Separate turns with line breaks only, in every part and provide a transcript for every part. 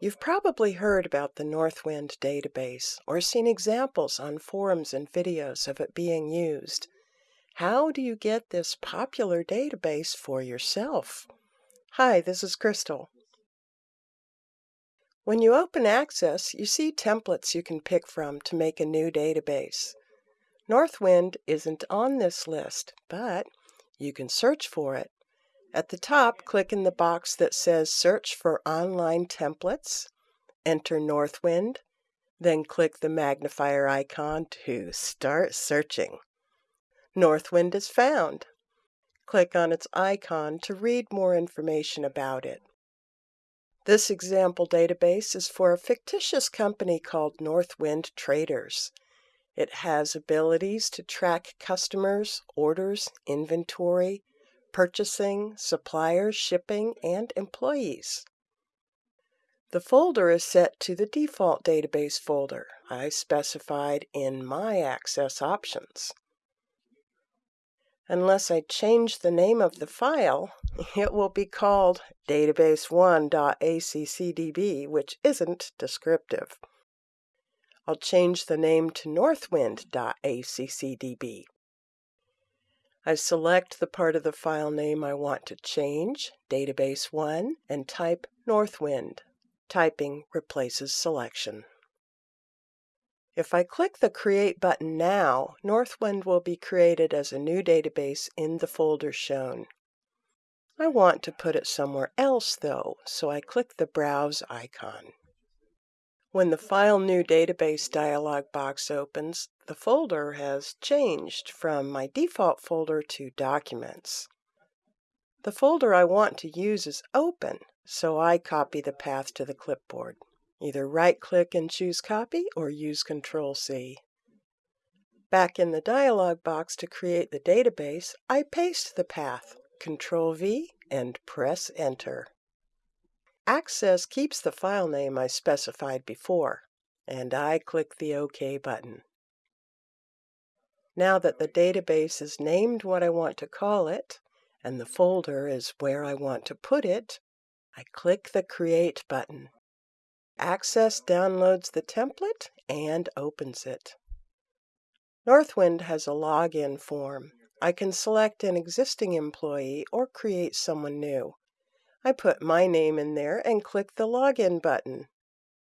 You've probably heard about the Northwind database or seen examples on forums and videos of it being used. How do you get this popular database for yourself? Hi, this is Crystal. When you open Access, you see templates you can pick from to make a new database. Northwind isn't on this list, but you can search for it. At the top, click in the box that says Search for Online Templates, enter Northwind, then click the magnifier icon to start searching. Northwind is found. Click on its icon to read more information about it. This example database is for a fictitious company called Northwind Traders. It has abilities to track customers, orders, inventory, purchasing, suppliers, shipping, and employees. The folder is set to the default database folder I specified in my access options. Unless I change the name of the file, it will be called database1.accdb, which isn't descriptive. I'll change the name to northwind.accdb. I select the part of the file name I want to change, database1, and type Northwind. Typing replaces selection. If I click the Create button now, Northwind will be created as a new database in the folder shown. I want to put it somewhere else, though, so I click the Browse icon. When the File New Database dialog box opens, the folder has changed from my default folder to Documents. The folder I want to use is Open, so I copy the path to the clipboard. Either right-click and choose Copy or use Control-C. Back in the dialog box to create the database, I paste the path, Control-V, and press Enter. Access keeps the file name I specified before, and I click the OK button. Now that the database is named what I want to call it, and the folder is where I want to put it, I click the Create button. Access downloads the template and opens it. Northwind has a login form. I can select an existing employee or create someone new. I put my name in there and click the Login button.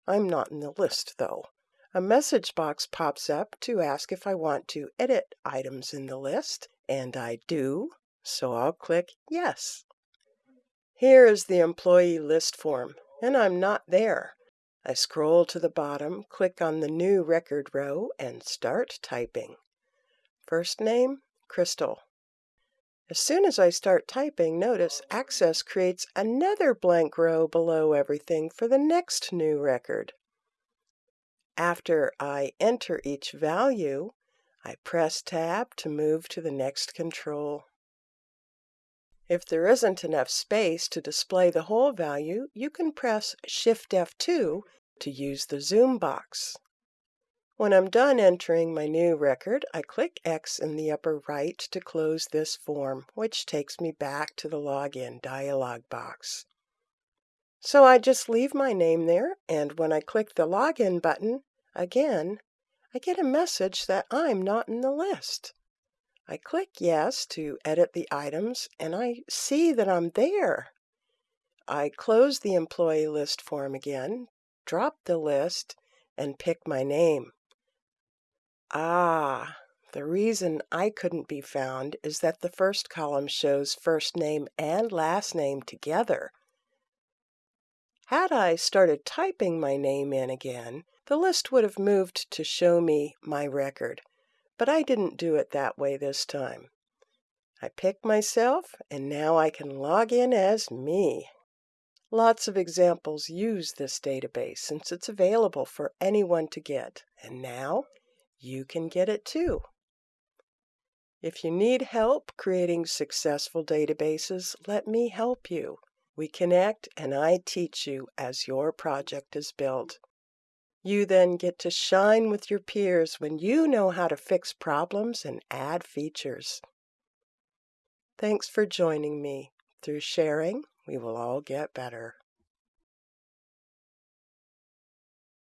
I'm not in the list, though. A message box pops up to ask if I want to edit items in the list, and I do, so I'll click Yes. Here is the employee list form, and I'm not there. I scroll to the bottom, click on the New Record row, and start typing. First name, Crystal. As soon as I start typing, notice Access creates another blank row below everything for the next new record. After I enter each value, I press Tab to move to the next control. If there isn't enough space to display the whole value, you can press Shift F2 to use the zoom box. When I'm done entering my new record, I click X in the upper right to close this form, which takes me back to the Login dialog box. So I just leave my name there, and when I click the Login button, again, I get a message that I'm not in the list. I click Yes to edit the items, and I see that I'm there. I close the employee list form again, drop the list, and pick my name. Ah, the reason I couldn't be found is that the first column shows first name and last name together. Had I started typing my name in again, the list would have moved to show me my record, but I didn't do it that way this time. I picked myself, and now I can log in as me. Lots of examples use this database since it's available for anyone to get, and now you can get it too. If you need help creating successful databases, let me help you. We connect and I teach you as your project is built. You then get to shine with your peers when you know how to fix problems and add features. Thanks for joining me. Through sharing, we will all get better.